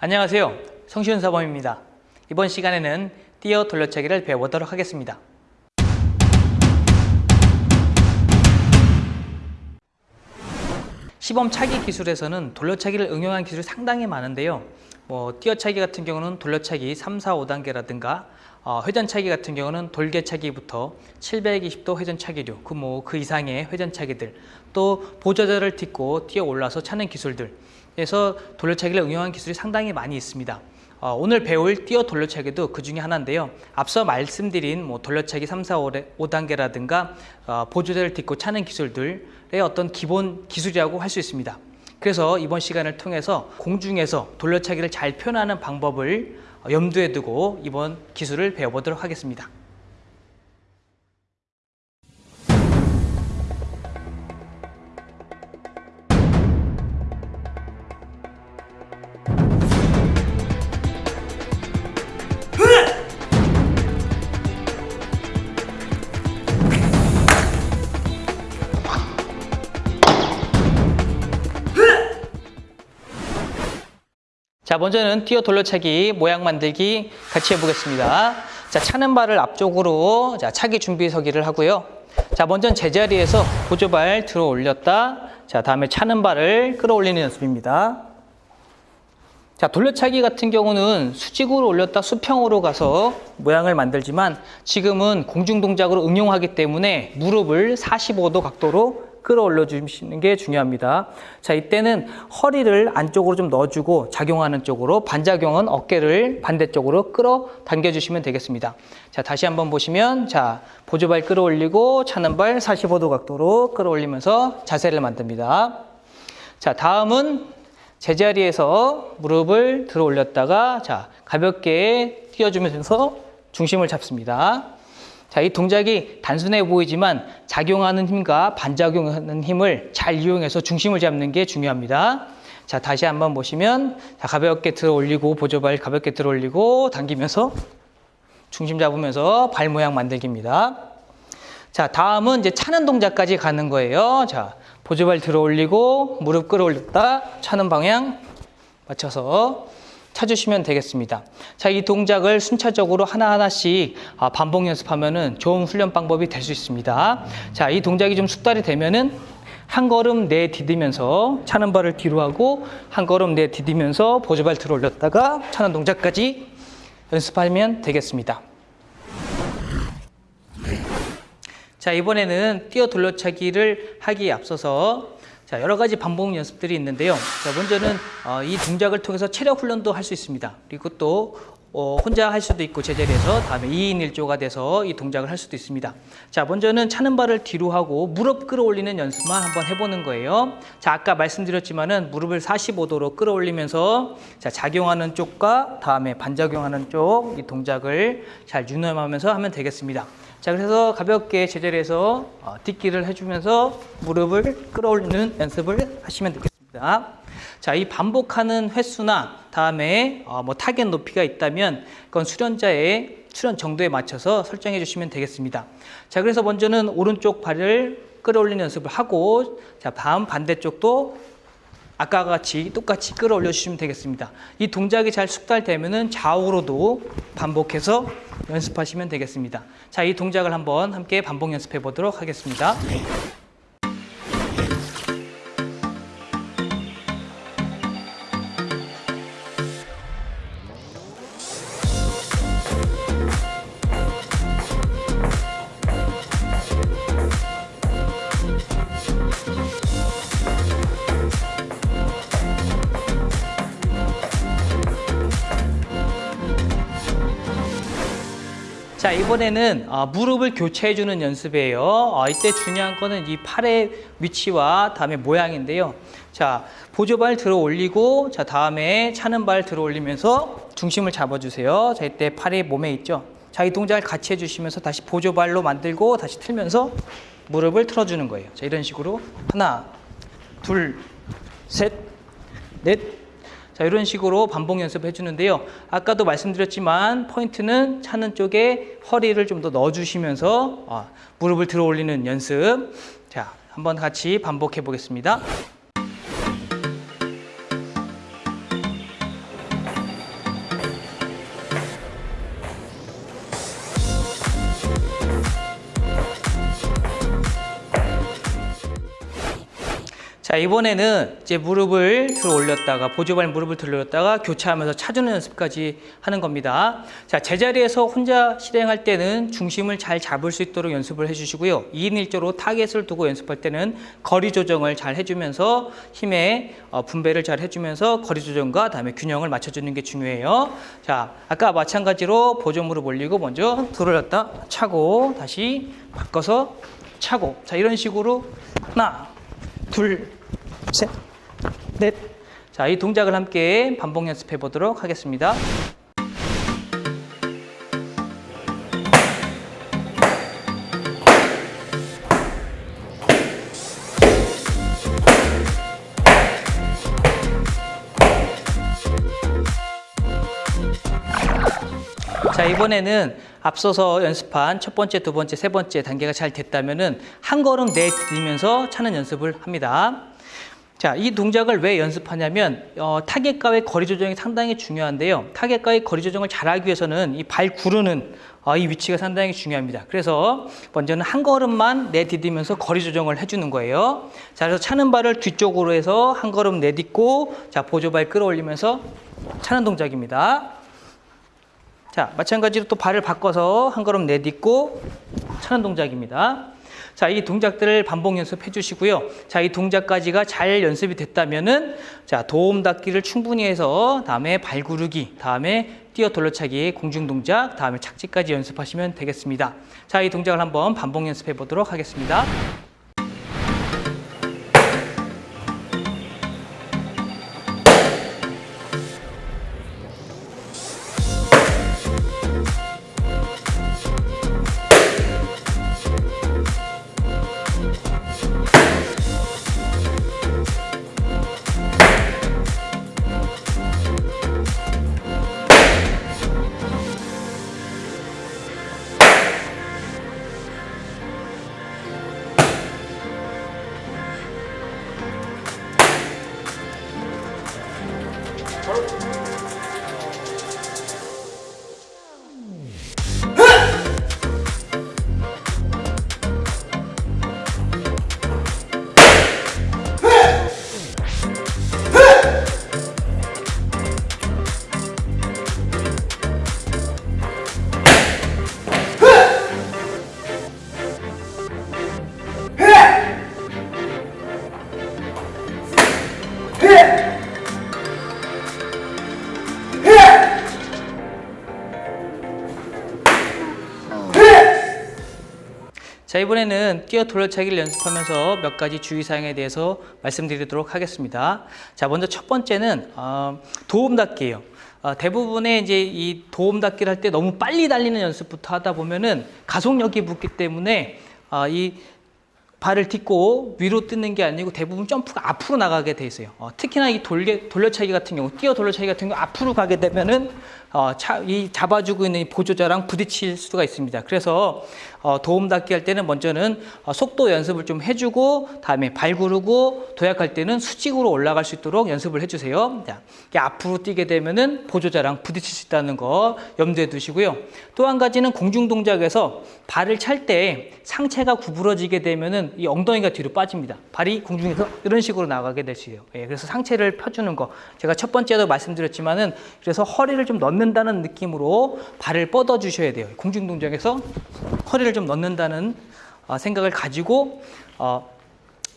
안녕하세요. 성시훈 사범입니다. 이번 시간에는 띄어 돌려차기를 배워보도록 하겠습니다. 시범 차기 기술에서는 돌려차기를 응용한 기술이 상당히 많은데요. 뭐 띄어차기 같은 경우는 돌려차기 3, 4, 5단계라든가 어, 회전차기 같은 경우는 돌개차기부터 720도 회전차기류, 그 뭐 그 이상의 회전차기들, 또 보조자를 딛고 뛰어 올라서 차는 기술들, 그래서 돌려차기를 응용한 기술이 상당히 많이 있습니다. 어, 오늘 배울 뛰어 돌려차기도 그 중에 하나인데요. 앞서 말씀드린 뭐 돌려차기 3, 4, 5단계라든가 어, 보조자를 딛고 차는 기술들의 어떤 기본 기술이라고 할 수 있습니다. 그래서 이번 시간을 통해서 공중에서 돌려차기를 잘 표현하는 방법을 염두에 두고 이번 기술을 배워보도록 하겠습니다. 자, 먼저는 뛰어 돌려차기 모양 만들기 같이 해보겠습니다. 자, 차는 발을 앞쪽으로 자, 차기 준비 서기를 하고요. 자, 먼저 제자리에서 보조발 들어 올렸다. 자, 다음에 차는 발을 끌어올리는 연습입니다. 자, 돌려차기 같은 경우는 수직으로 올렸다 수평으로 가서 모양을 만들지만 지금은 공중 동작으로 응용하기 때문에 무릎을 45도 각도로 끌어올려 주시는 게 중요합니다. 자, 이때는 허리를 안쪽으로 좀 넣어주고 작용하는 쪽으로 반작용은 어깨를 반대쪽으로 끌어 당겨 주시면 되겠습니다. 자, 다시 한번 보시면 자, 보조발 끌어올리고 차는 발 45도 각도로 끌어올리면서 자세를 만듭니다. 자, 다음은 제자리에서 무릎을 들어 올렸다가 자, 가볍게 띄워주면서 중심을 잡습니다. 자, 이 동작이 단순해 보이지만 작용하는 힘과 반작용하는 힘을 잘 이용해서 중심을 잡는 게 중요합니다. 자, 다시 한번 보시면 자, 가볍게 들어 올리고 보조발 가볍게 들어 올리고 당기면서 중심 잡으면서 발 모양 만들기입니다. 자, 다음은 이제 차는 동작까지 가는 거예요. 자, 보조발 들어 올리고 무릎 끌어 올렸다 차는 방향 맞춰서 찾으시면 되겠습니다. 자, 이 동작을 순차적으로 하나하나씩 아, 반복 연습하면 좋은 훈련 방법이 될 수 있습니다. 자, 이 동작이 좀 숙달이 되면 은 한 걸음 내디디면서 차는 발을 뒤로 하고 한 걸음 내디디면서 보조발 들어 올렸다가 차는 동작까지 연습하면 되겠습니다. 자, 이번에는 뛰어 돌려차기를 하기에 앞서서 자, 여러 가지 반복 연습들이 있는데요. 자, 먼저는 어, 이 동작을 통해서 체력 훈련도 할 수 있습니다. 그리고 또 어, 혼자 할 수도 있고 제자리에서 다음에 2인 1조가 돼서 이 동작을 할 수도 있습니다. 자, 먼저는 차는 발을 뒤로 하고 무릎 끌어올리는 연습만 한번 해보는 거예요. 자, 아까 말씀드렸지만은 무릎을 45도로 끌어올리면서 자, 작용하는 쪽과 다음에 반작용하는 쪽 이 동작을 잘 유념하면서 하면 되겠습니다. 자, 그래서 가볍게 제자리에서 어, 뛰기를 해주면서 무릎을 끌어올리는 연습을 하시면 되겠습니다. 자, 이 반복하는 횟수나 다음에 어, 뭐 타겟 높이가 있다면 그건 수련자의 수련 정도에 맞춰서 설정해 주시면 되겠습니다. 자, 그래서 먼저는 오른쪽 발을 끌어올리는 연습을 하고 자, 다음 반대쪽도 아까 같이 똑같이 끌어올려 주시면 되겠습니다. 이 동작이 잘 숙달되면 은 좌우로도 반복해서 연습하시면 되겠습니다. 자, 이 동작을 한번 함께 반복 연습해 보도록 하겠습니다. 자 이번에는 어, 무릎을 교체해주는 연습이에요. 어, 이때 중요한 거는 이 팔의 위치와 다음에 모양인데요. 자 보조발 들어 올리고 자 다음에 차는 발 들어 올리면서 중심을 잡아주세요. 자 이때 팔이 몸에 있죠. 자 이 동작을 같이 해주시면서 다시 보조발로 만들고 다시 틀면서 무릎을 틀어주는 거예요. 자 이런 식으로 하나, 둘, 셋, 넷, 자, 이런 식으로 반복 연습해 주는데요. 아까도 말씀드렸지만 포인트는 차는 쪽에 허리를 좀 더 넣어 주시면서 어, 무릎을 들어 올리는 연습. 자, 한번 같이 반복해 보겠습니다. 자 이번에는 이제 무릎을 들어 올렸다가 보조발 무릎을 들어 올렸다가 교차하면서 차주는 연습까지 하는 겁니다. 자 제자리에서 혼자 실행할 때는 중심을 잘 잡을 수 있도록 연습을 해주시고요. 2인 1조로 타겟을 두고 연습할 때는 거리 조정을 잘 해주면서 힘의 어, 분배를 잘 해주면서 거리 조정과 다음에 균형을 맞춰주는 게 중요해요. 자 아까 마찬가지로 보조 무릎 올리고 먼저 들어 올렸다 차고 다시 바꿔서 차고 자 이런 식으로 하나 둘, 셋, 넷. 자, 이 동작을 함께 반복 연습해 보도록 하겠습니다. 자 이번에는 앞서서 연습한 첫 번째, 두 번째, 세 번째 단계가 잘 됐다면은 한 걸음 내디디면서 차는 연습을 합니다. 자, 이 동작을 왜 연습하냐면 어, 타겟과의 거리 조정이 상당히 중요한데요. 타겟과의 거리 조정을 잘하기 위해서는 이 발 구르는 어, 이 위치가 상당히 중요합니다. 그래서 먼저는 한 걸음만 내디디면서 거리 조정을 해주는 거예요. 자, 그래서 차는 발을 뒤쪽으로 해서 한 걸음 내딛고 자 보조발 끌어올리면서 차는 동작입니다. 자, 마찬가지로 또 발을 바꿔서 한 걸음 내딛고 차는 동작입니다. 자, 이 동작들을 반복 연습해 주시고요. 자, 이 동작까지가 잘 연습이 됐다면은 자, 도움 닫기를 충분히 해서 다음에 발 구르기, 다음에 뛰어 돌려차기, 공중 동작, 다음에 착지까지 연습하시면 되겠습니다. 자, 이 동작을 한번 반복 연습해 보도록 하겠습니다. 자 이번에는 뛰어 돌려차기를 연습하면서 몇 가지 주의사항에 대해서 말씀드리도록 하겠습니다. 자 먼저 첫 번째는 어, 도움 닫기예요. 어, 대부분의 이제 이 도움 닫기를 할 때 너무 빨리 달리는 연습부터 하다 보면은 가속력이 붙기 때문에 어, 이 발을 딛고 위로 뜨는 게 아니고 대부분 점프가 앞으로 나가게 돼 있어요. 어, 특히나 이 돌려, 돌려차기 같은 경우, 뛰어 돌려차기 같은 경우 앞으로 가게 되면은 어, 차, 이 잡아주고 있는 이 보조자랑 부딪힐 수가 있습니다. 그래서 어, 도움 닫기 할 때는 먼저는 어, 속도 연습을 좀 해주고 다음에 발 구르고 도약할 때는 수직으로 올라갈 수 있도록 연습을 해주세요. 자, 앞으로 뛰게 되면은 보조자랑 부딪힐 수 있다는 거 염두에 두시고요. 또 한 가지는 공중 동작에서 발을 찰 때 상체가 구부러지게 되면은 이 엉덩이가 뒤로 빠집니다. 발이 공중에서 이런 식으로 나가게 되시요. 예, 그래서 상체를 펴주는 거 제가 첫 번째도 말씀드렸지만은 그래서 허리를 좀 넣는 다는 느낌으로 발을 뻗어 주셔야 돼요. 공중 동작에서 허리를 좀 넣는다는 어, 생각을 가지고 어,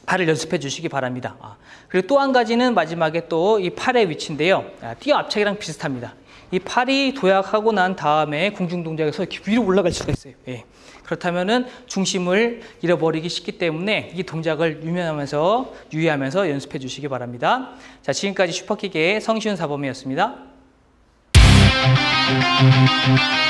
발을 연습해 주시기 바랍니다. 아, 그리고 또 한 가지는 마지막에 또 이 팔의 위치인데요. 아, 뛰어 앞차기랑 비슷합니다. 이 팔이 도약하고 난 다음에 공중 동작에서 이렇게 위로 올라갈 수가 있어요. 예. 그렇다면은 중심을 잃어버리기 쉽기 때문에 이 동작을 유면하면서 유의하면서 연습해 주시기 바랍니다. 자, 지금까지 슈퍼킥의 성시훈 사범이었습니다. We'll be right back.